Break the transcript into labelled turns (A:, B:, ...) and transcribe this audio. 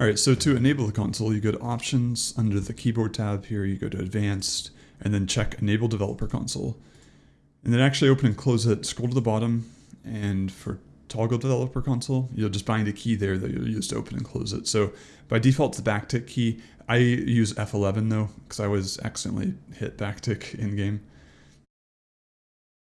A: All right, so to enable the console, you go to Options under the keyboard tab here, you go to Advanced, and then check Enable Developer Console. And then actually open and close it, scroll to the bottom, and for Toggle Developer Console, you'll just bind a key there that you'll use to open and close it. So by default, it's the backtick key. I use F11 though, because I was accidentally hit backtick in game.